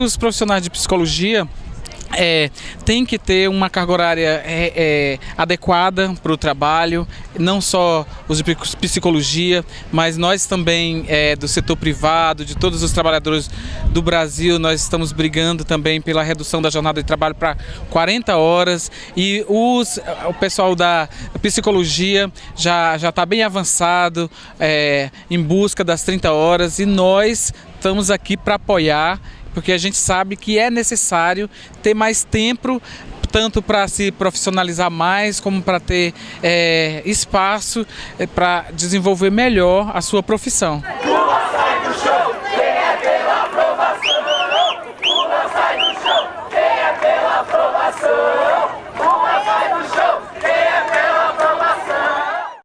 os profissionais de psicologia é, tem que ter uma carga horária é, é, adequada para o trabalho, não só os de psicologia, mas nós também é, do setor privado, de todos os trabalhadores do Brasil, nós estamos brigando também pela redução da jornada de trabalho para 40 horas. E os, o pessoal da psicologia já já está bem avançado é, em busca das 30 horas. E nós estamos aqui para apoiar porque a gente sabe que é necessário ter mais tempo tanto para se profissionalizar mais, como para ter é, espaço é, para desenvolver melhor a sua profissão.